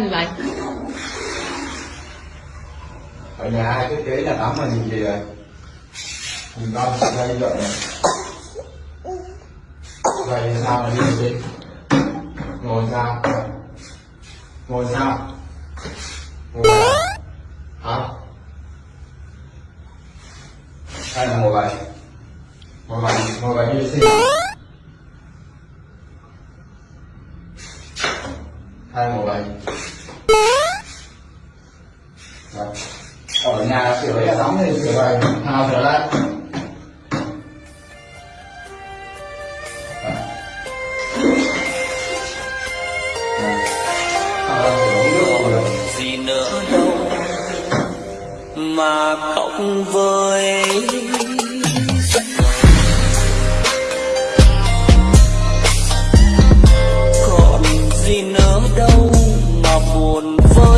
gì vậy ở nhà ai thiết kế nhà tắm là nhìn gì rồi nhìn con ra như vậy này vậy sao mà đi được ngồi sao? Ngồi sao? Ngồi sao? hả? Hay là ngồi vậy? Ngồi vậy ngồi vậy như sinh hai ngồi vậy Đấy. ở nhà sửa cái sóng thì sửa vậy nào sửa lại Đấy. Rồi gì nữa đâu mà khóc với đâu mà buồn vơi